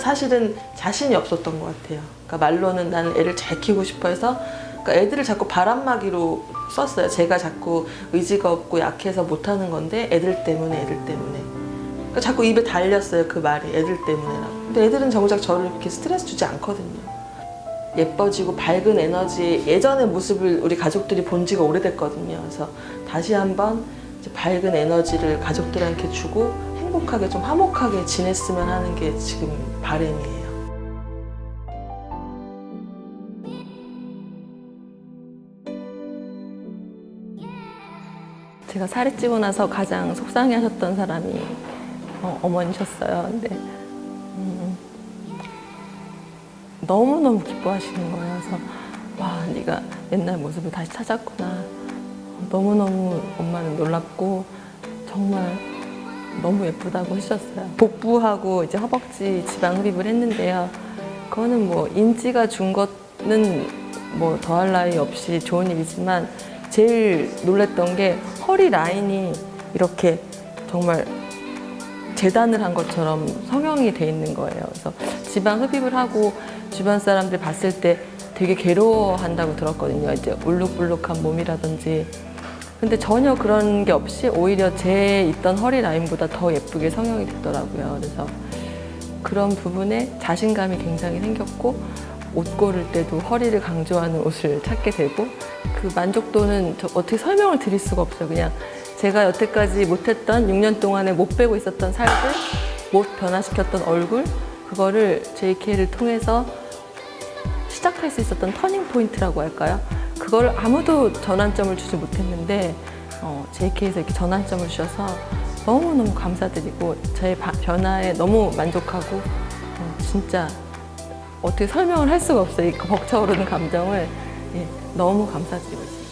사실은 자신이 없었던 것 같아요. 그러니까 말로는 나는 애를 잘 키우고 싶어 해서 그러니까 애들을 자꾸 바람막이로 썼어요. 제가 자꾸 의지가 없고 약해서 못하는 건데 애들 때문에 애들 때문에. 그러니까 자꾸 입에 달렸어요. 그 말이 애들 때문에라고. 근데 애들은 정작 저를 이렇게 스트레스 주지 않거든요. 예뻐지고 밝은 에너지 예전의 모습을 우리 가족들이 본 지가 오래됐거든요. 그래서 다시 한번 밝은 에너지를 가족들한테 주고 행복하게 좀 화목하게 지냈으면 하는 게 지금 바람이에요. 제가 살이 찌고 나서 가장 속상해 하셨던 사람이 어, 어머니셨어요. 근데 음, 너무너무 기뻐하시는 거예요. 그래서 와 네가 옛날 모습을 다시 찾았구나. 너무너무 엄마는 놀랍고 정말 너무 예쁘다고 하셨어요. 복부하고 이제 허벅지 지방 흡입을 했는데요. 그거는 뭐 인지가 준 거는 뭐 더할 나위 없이 좋은 일이지만 제일 놀랬던 게 허리 라인이 이렇게 정말 재단을 한 것처럼 성형이 돼 있는 거예요. 그래서 지방 흡입을 하고 주변 사람들 봤을 때 되게 괴로워한다고 들었거든요. 이제 울룩불룩한 몸이라든지. 근데 전혀 그런 게 없이 오히려 제 있던 허리 라인보다 더 예쁘게 성형이 됐더라고요. 그래서 그런 부분에 자신감이 굉장히 생겼고 옷 고를 때도 허리를 강조하는 옷을 찾게 되고 그 만족도는 저 어떻게 설명을 드릴 수가 없어요. 그냥 제가 여태까지 못했던 6년 동안에 못 빼고 있었던 살들, 못 변화시켰던 얼굴 그거를 JK를 통해서 시작할 수 있었던 turning point라고 할까요? 그거를 아무도 전환점을 주지 못했는데 어, JK에서 이렇게 전환점을 주셔서 너무너무 감사드리고 저의 바- 변화에 너무 만족하고 어, 진짜 어떻게 설명을 할 수가 없어요. 이 벅차오르는 감정을 예, 너무 감사드리고 있습니다.